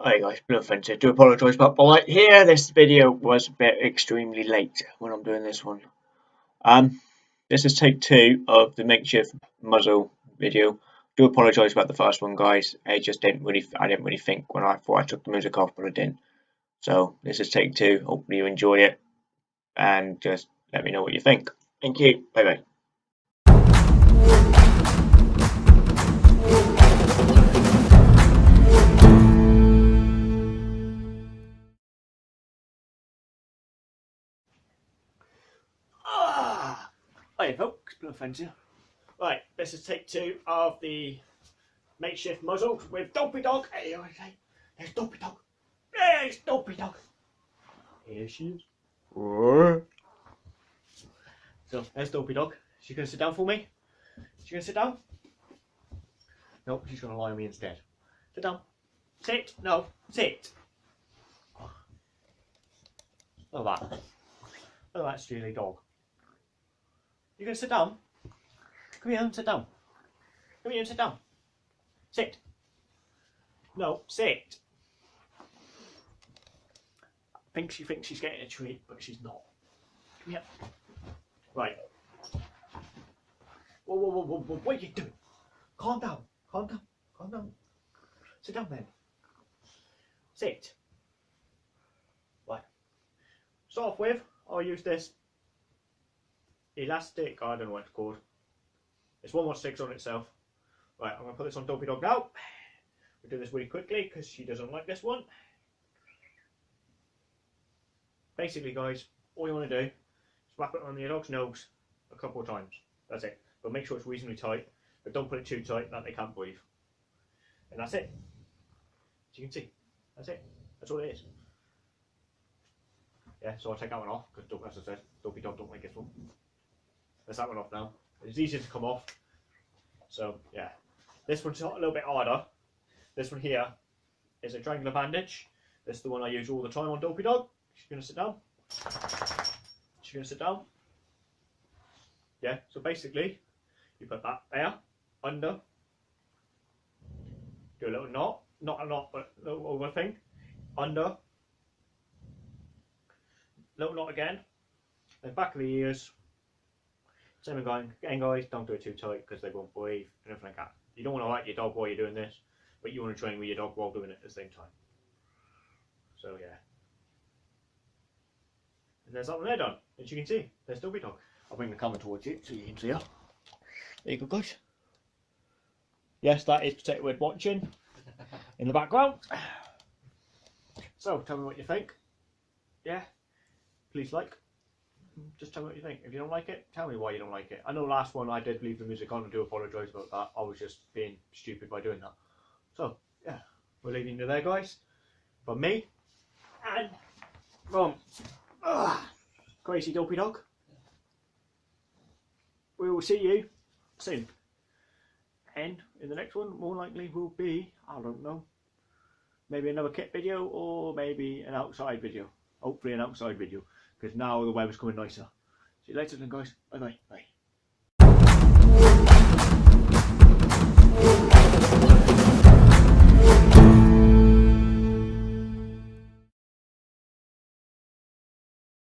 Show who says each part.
Speaker 1: Hi guys, Blue Offensive. Do apologise about the light here. This video was a bit extremely late when I'm doing this one. Um, this is take two of the makeshift muzzle video. Do apologise about the first one, guys. I just didn't really, I didn't really think when I thought I took the music off, but I didn't. So this is take two. Hopefully you enjoy it, and just let me know what you think. Thank you. Bye bye. Hi folks, Blue Offensive. Right, this is take two of the makeshift muzzle with Dopey Dog. Hey, okay. There's Dopey Dog. There's Dopey Dog. Here she is. So there's Dopey Dog. She gonna sit down for me? She gonna sit down? Nope, she's gonna lie on me instead. Sit down. Sit. No, sit. Look at that. Look at that steely dog. You gonna sit down? Come here and sit down. Come here and sit down. Sit. No, sit. I think she thinks she's getting a treat, but she's not. Come here. Right. Whoa, whoa, whoa, whoa, whoa, what are you doing? Calm down. Calm down. Calm down. Sit down then. Sit. Right. Start off with, I'll use this elastic, I don't know what it's called. It's one more six on itself. Right, I'm going to put this on Dopey Dog now. We'll do this really quickly because she doesn't like this one. Basically, guys, all you want to do is wrap it on your dog's nose a couple of times. That's it. But make sure it's reasonably tight. But don't put it too tight that they can't breathe. And that's it. As you can see, that's it. That's all it is. Yeah, so I'll take that one off because, as I said, Dopey Dog don't like this one. There's that one off now. It's easier to come off. So yeah, this one's a little bit harder. This one here is a triangular bandage. This is the one I use all the time on Dopey Dog. She's gonna sit down. She's gonna sit down. Yeah, so basically you put that there, under, do a little knot, not a knot, but a little over thing, under, little knot again, then back of the ears, same again, again guys, don't do it too tight because they won't breathe, and everything like that. You don't want to hurt your dog while you're doing this, but you want to train with your dog while doing it at the same time. So yeah. And there's that one there done. As you can see, there's Dopey Dog. I'll bring the camera towards you so you can see her. There you go guys. Yes, that is Protect Word watching in the background. So tell me what you think. Yeah. Please like. Just tell me what you think. If you don't like it, tell me why you don't like it. I know last one I did leave the music on and do apologise about that. I was just being stupid by doing that. So, yeah. We're leaving you there guys. From me. And from uh, Crazy Dopey Dog. We will see you soon. And in the next one, more likely will be, I don't know, maybe another kit video or maybe an outside video. Hopefully an outside video because now the weather's coming nicer. See you later then guys. Bye bye. Bye.